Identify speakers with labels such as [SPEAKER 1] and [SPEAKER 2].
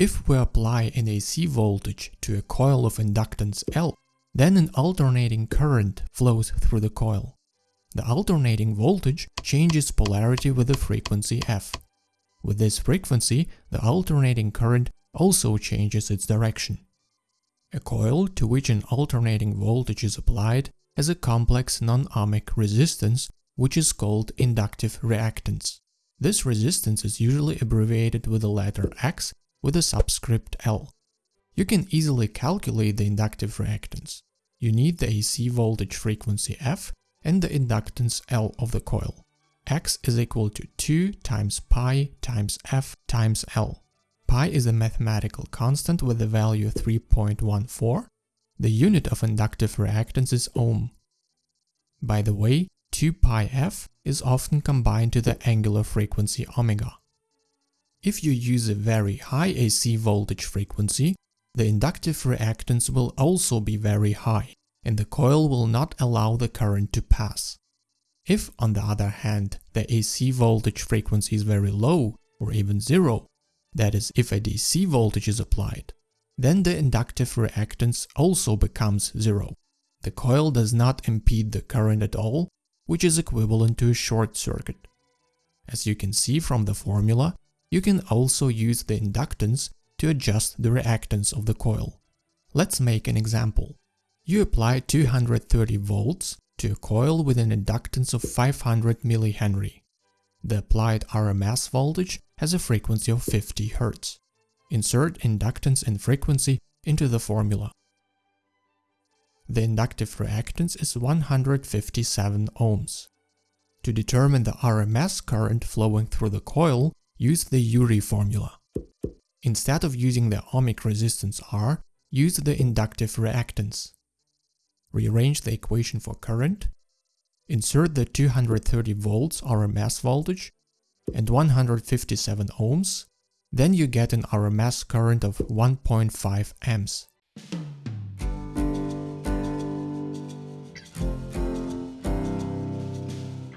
[SPEAKER 1] If we apply an AC voltage to a coil of inductance L, then an alternating current flows through the coil. The alternating voltage changes polarity with the frequency f. With this frequency, the alternating current also changes its direction. A coil to which an alternating voltage is applied has a complex non-ohmic resistance which is called inductive reactance. This resistance is usually abbreviated with the letter X with a subscript L. You can easily calculate the inductive reactance. You need the AC voltage frequency F and the inductance L of the coil. X is equal to 2 times pi times F times L. Pi is a mathematical constant with the value 3.14. The unit of inductive reactance is ohm. By the way, 2 pi f is often combined to the angular frequency omega. If you use a very high AC voltage frequency, the inductive reactance will also be very high, and the coil will not allow the current to pass. If, on the other hand, the AC voltage frequency is very low, or even zero, that is, if a DC voltage is applied, then the inductive reactance also becomes zero. The coil does not impede the current at all, which is equivalent to a short circuit. As you can see from the formula, you can also use the inductance to adjust the reactance of the coil. Let's make an example. You apply 230 volts to a coil with an inductance of 500 mH. The applied RMS voltage has a frequency of 50 Hz. Insert inductance and frequency into the formula. The inductive reactance is 157 ohms. To determine the RMS current flowing through the coil, use the URI formula. Instead of using the ohmic resistance R, use the inductive reactance. Rearrange the equation for current, insert the 230 volts RMS voltage and 157 ohms, then you get an RMS current of 1.5 amps.